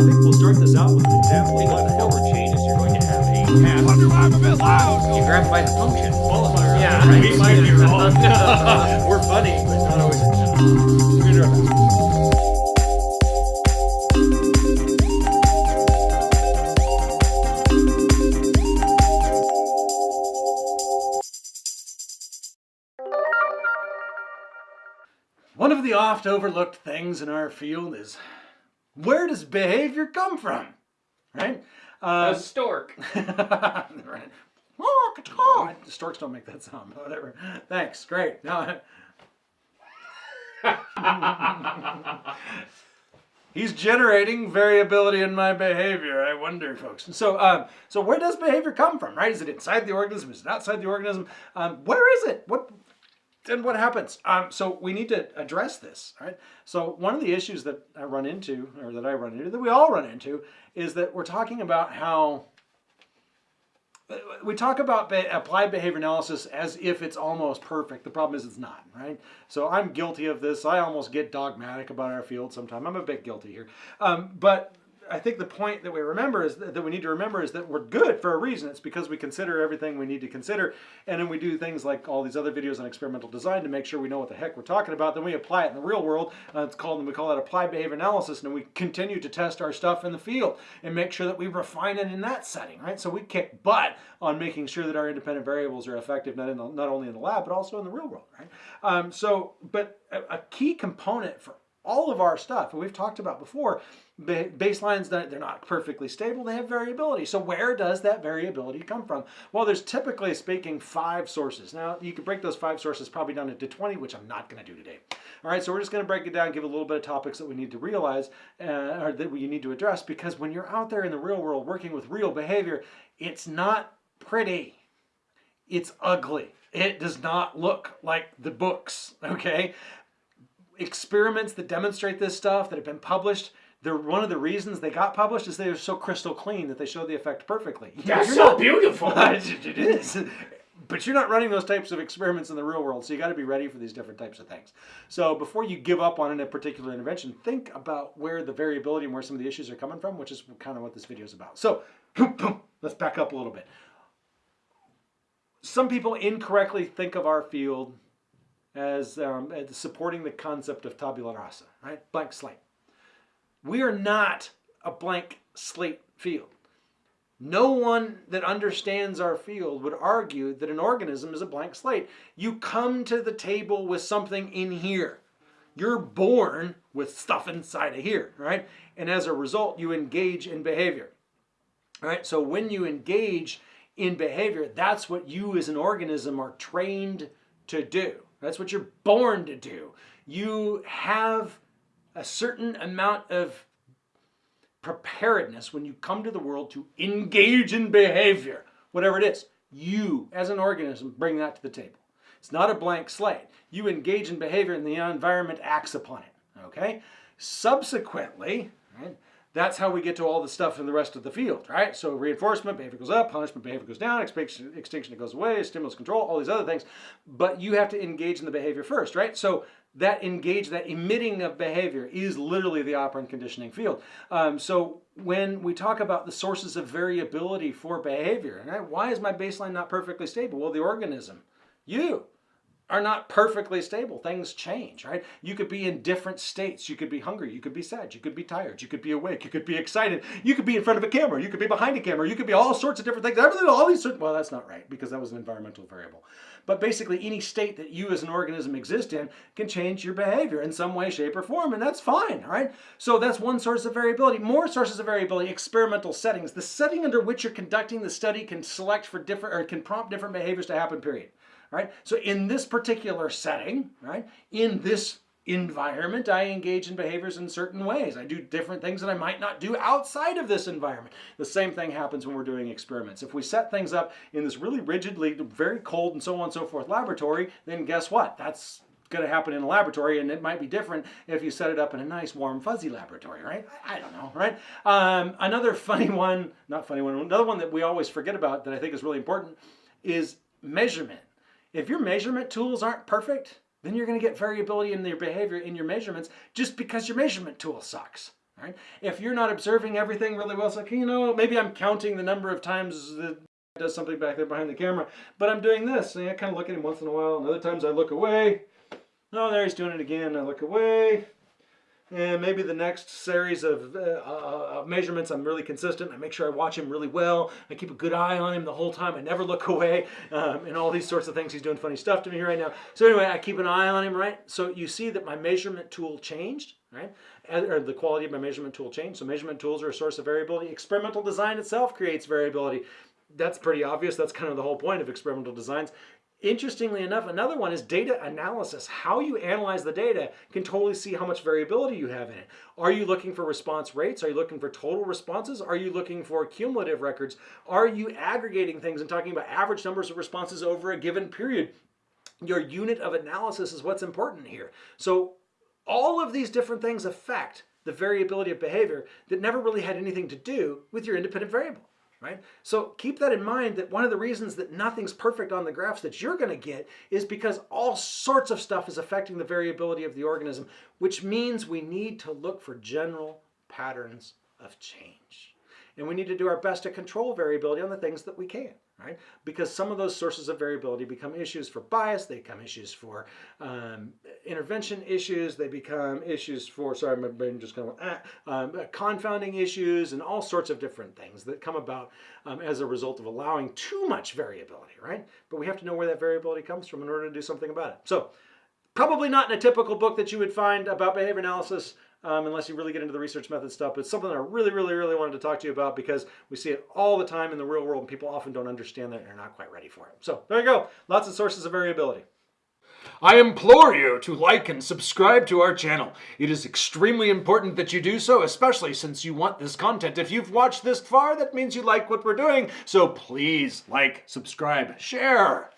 think we'll start this out with an example of what forward changes, you're going to have a path. Wonder why I'm a bit loud. You grab by the function. qualifier. Yeah, right. We might be wrong. We're funny, but not always. We're gonna do our best. One of the oft overlooked things in our field is where does behavior come from? Right? Uh, A stork. right. Oh. Storks don't make that sound, but whatever. Thanks, great. Now, he's generating variability in my behavior. I wonder, folks. So, um, so where does behavior come from? Right? Is it inside the organism? Is it outside the organism? Um, where is it? What? And what happens? Um, so we need to address this, right? So one of the issues that I run into, or that I run into, that we all run into, is that we're talking about how we talk about be- applied behavior analysis as if it's almost perfect. The problem is it's not, right? So I'm guilty of this. I almost get dogmatic about our field sometimes. I'm a bit guilty here. Um, but I think the point that we remember is that, that we need to remember is that we're good for a reason. It's because we consider everything we need to consider. And then we do things like all these other videos on experimental design to make sure we know what the heck we're talking about. Then we apply it in the real world. Uh, it's called, we call that applied behavior analysis. And we continue to test our stuff in the field and make sure that we refine it in that setting, right? So we kick butt on making sure that our independent variables are effective, not, in the, not only in the lab, but also in the real world, right? Um, so, but a, a key component for all of our stuff, and we've talked about before, ba- baselines, they're not perfectly stable, they have variability. So where does that variability come from? Well, there's typically speaking five sources. Now, you could break those five sources probably down into 20, which I'm not going to do today. All right, so we're just going to break it down, give a little bit of topics that we need to realize, uh, or that we need to address, because when you're out there in the real world working with real behavior, it's not pretty it's ugly. It does not look like the books, okay? Experiments that demonstrate this stuff that have been published, they're one of the reasons they got published is they're so crystal clean that they show the effect perfectly. That's You're so not- beautiful. it is. But you're not running those types of experiments in the real world, so you got to be ready for these different types of things. So before you give up on a particular intervention, think about where the variability and where some of the issues are coming from, which is kind of what this video is about. So let's back up a little bit some people incorrectly think of our field as, um, supporting the concept of tabula rasa, right? Blank slate. We are not a blank slate field. No one that understands our field would argue that an organism is a blank slate. You come to the table with something in here. You're born with stuff inside of here, right? And as a result, you engage in behavior. Right, so when you engage in behavior, that's what you as an organism are trained to do. That's what you're born to do. You have a certain amount of preparedness when you come to the world to engage in behavior, whatever it is. You, as an organism, bring that to the table. It's not a blank slate. You engage in behavior and the environment acts upon it. Okay? Subsequently, right, that's how we get to all the stuff in the rest of the field, right? So reinforcement, behavior goes up, punishment, behavior goes down, extinction, goes away, stimulus control, all these other things. But you have to engage in the behavior first, right? So that engage, that emitting of behavior is literally the operant conditioning field. Um, so when we talk about the sources of variability for behavior, right? Why is my baseline not perfectly stable? Well, the organism, you, are not perfectly stable. Things change, right? You could be in different states. You could be hungry. You could be sad. You could be tired. You could be awake. You could be excited. You could be in front of a camera. You could be behind a camera. You could be all sorts of different things. Everything, all these. Well, that's not right because that was an environmental variable. But basically, any state that you as an organism exist in can change your behavior in some way, shape, or form, and that's fine, right? So that's one source of variability. More sources of variability: experimental settings. The setting under which you're conducting the study can select for different or can prompt different behaviors to happen. Period right? So in this particular setting, right, in this environment, I engage in behaviors in certain ways. I do different things that I might not do outside of this environment. The same thing happens when we're doing experiments. If we set things up in this really rigidly, very cold and so on and so forth laboratory, then guess what? That's going to happen in a laboratory and it might be different if you set it up in a nice warm fuzzy laboratory right i don't know right um, another funny one not funny one another one that we always forget about that i think is really important is measurement if your measurement tools aren't perfect, then you're going to get variability in your behavior in your measurements just because your measurement tool sucks. Right? If you're not observing everything really well, it's like, you know, maybe I'm counting the number of times that does something back there behind the camera, but I'm doing this. And I kind of look at him once in a while, and other times I look away. Oh, there he's doing it again. I look away. And maybe the next series of uh, uh, uh, measurements, I'm really consistent. I make sure I watch him really well. I keep a good eye on him the whole time. I never look away, um, and all these sorts of things. He's doing funny stuff to me right now. So anyway, I keep an eye on him, right? So you see that my measurement tool changed, right? Or the quality of my measurement tool changed. So measurement tools are a source of variability. Experimental design itself creates variability. That's pretty obvious. That's kind of the whole point of experimental designs. Interestingly enough, another one is data analysis. How you analyze the data can totally see how much variability you have in it. Are you looking for response rates? Are you looking for total responses? Are you looking for cumulative records? Are you aggregating things and talking about average numbers of responses over a given period? Your unit of analysis is what's important here. So all of these different things affect the variability of behavior that never really had anything to do with your independent variable right? So keep that in mind that one of the reasons that nothing's perfect on the graphs that you're going to get is because all sorts of stuff is affecting the variability of the organism, which means we need to look for general patterns of change. And we need to do our best to control variability on the things that we can, right? Because some of those sources of variability become issues for bias, they become issues for um, intervention issues, they become issues for, sorry, my brain just kind of ah, um, confounding issues, and all sorts of different things that come about um, as a result of allowing too much variability, right? But we have to know where that variability comes from in order to do something about it. So, probably not in a typical book that you would find about behavior analysis um, unless you really get into the research method stuff. But it's something I really, really, really wanted to talk to you about because we see it all the time in the real world and people often don't understand that and are not quite ready for it. So there you go. Lots of sources of variability. I implore you to like and subscribe to our channel. It is extremely important that you do so, especially since you want this content. If you've watched this far, that means you like what we're doing. So please like, subscribe, share.